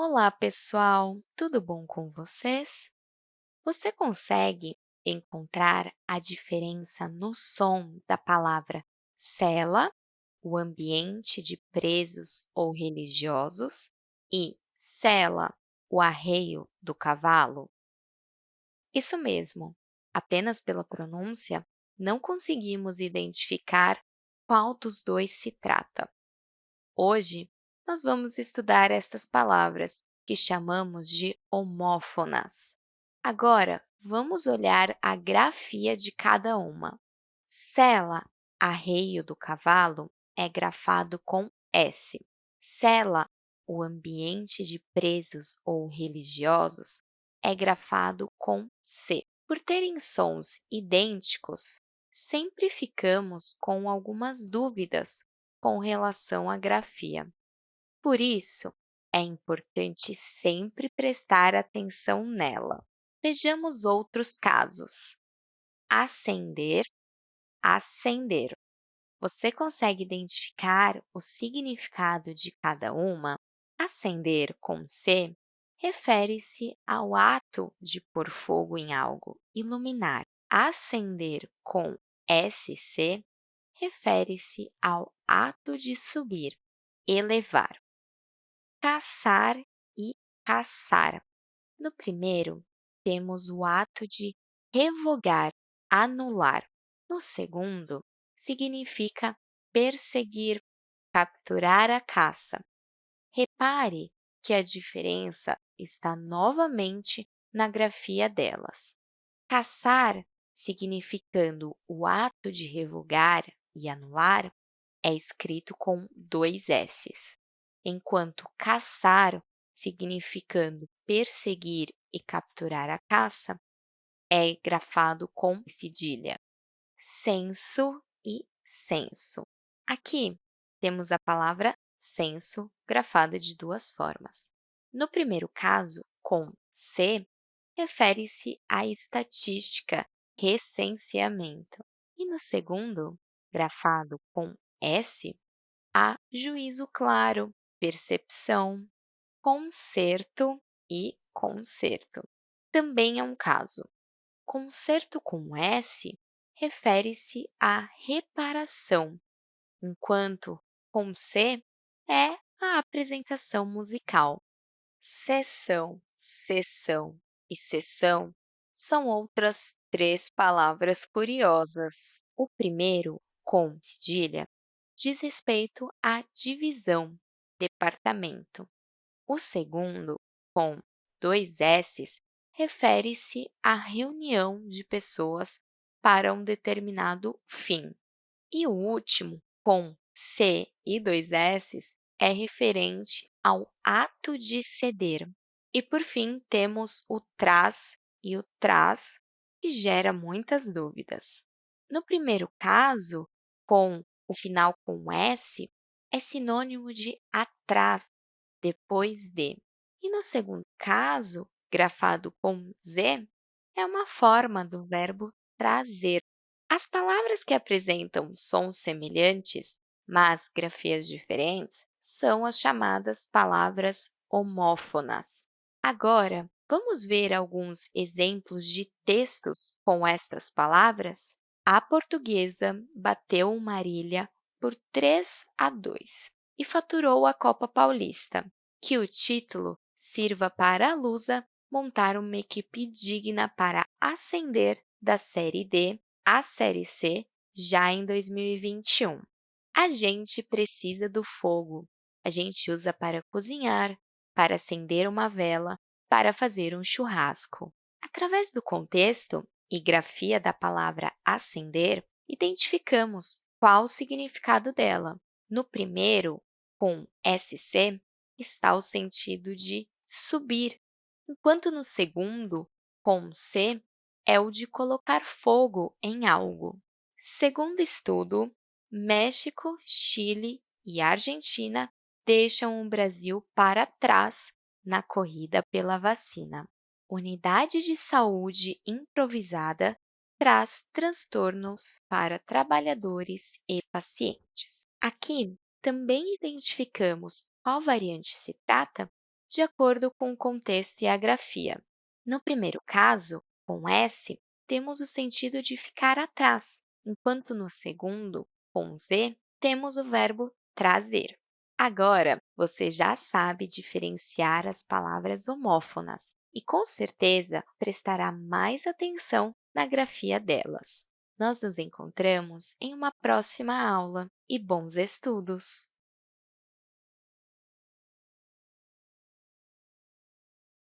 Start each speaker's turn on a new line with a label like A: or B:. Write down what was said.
A: Olá, pessoal! Tudo bom com vocês? Você consegue encontrar a diferença no som da palavra cela, o ambiente de presos ou religiosos, e sela, o arreio do cavalo? Isso mesmo! Apenas pela pronúncia, não conseguimos identificar qual dos dois se trata. Hoje, nós vamos estudar estas palavras, que chamamos de homófonas. Agora, vamos olhar a grafia de cada uma. Sela, arreio do cavalo, é grafado com S. Sela, o ambiente de presos ou religiosos, é grafado com C. Por terem sons idênticos, sempre ficamos com algumas dúvidas com relação à grafia. Por isso, é importante sempre prestar atenção nela. Vejamos outros casos. Acender, acender. Você consegue identificar o significado de cada uma? Acender com C refere-se ao ato de pôr fogo em algo, iluminar. Acender com SC refere-se ao ato de subir, elevar caçar e caçar. No primeiro, temos o ato de revogar, anular. No segundo, significa perseguir, capturar a caça. Repare que a diferença está novamente na grafia delas. Caçar, significando o ato de revogar e anular, é escrito com dois S's enquanto caçar, significando perseguir e capturar a caça, é grafado com cedilha. Senso e senso. Aqui, temos a palavra censo grafada de duas formas. No primeiro caso, com C, refere-se à estatística, recenseamento. E no segundo, grafado com S, a juízo claro, percepção, concerto e concerto. Também é um caso. Concerto com S refere-se à reparação, enquanto com C é a apresentação musical. Sessão, sessão e sessão são outras três palavras curiosas. O primeiro, com cedilha, diz respeito à divisão, departamento. O segundo, com dois S's, refere-se à reunião de pessoas para um determinado fim. E o último, com C e dois S's, é referente ao ato de ceder. E, por fim, temos o traz e o traz, que gera muitas dúvidas. No primeiro caso, com o final com S, é sinônimo de atrás, depois de. E no segundo caso, grafado com Z, é uma forma do verbo trazer. As palavras que apresentam sons semelhantes, mas grafias diferentes, são as chamadas palavras homófonas. Agora, vamos ver alguns exemplos de textos com estas palavras? A portuguesa bateu Marília por 3 a 2 e faturou a Copa Paulista. Que o título sirva para a Lusa montar uma equipe digna para ascender da Série D à Série C já em 2021. A gente precisa do fogo. A gente usa para cozinhar, para acender uma vela, para fazer um churrasco. Através do contexto e grafia da palavra acender, identificamos qual o significado dela. No primeiro, com SC, está o sentido de subir, enquanto no segundo, com C, é o de colocar fogo em algo. Segundo estudo, México, Chile e Argentina deixam o Brasil para trás na corrida pela vacina. Unidade de saúde improvisada traz transtornos para trabalhadores e pacientes. Aqui, também identificamos qual variante se trata de acordo com o contexto e a grafia. No primeiro caso, com S, temos o sentido de ficar atrás, enquanto no segundo, com Z, temos o verbo trazer. Agora, você já sabe diferenciar as palavras homófonas e, com certeza, prestará mais atenção na grafia delas. Nós nos encontramos em uma próxima aula e bons estudos!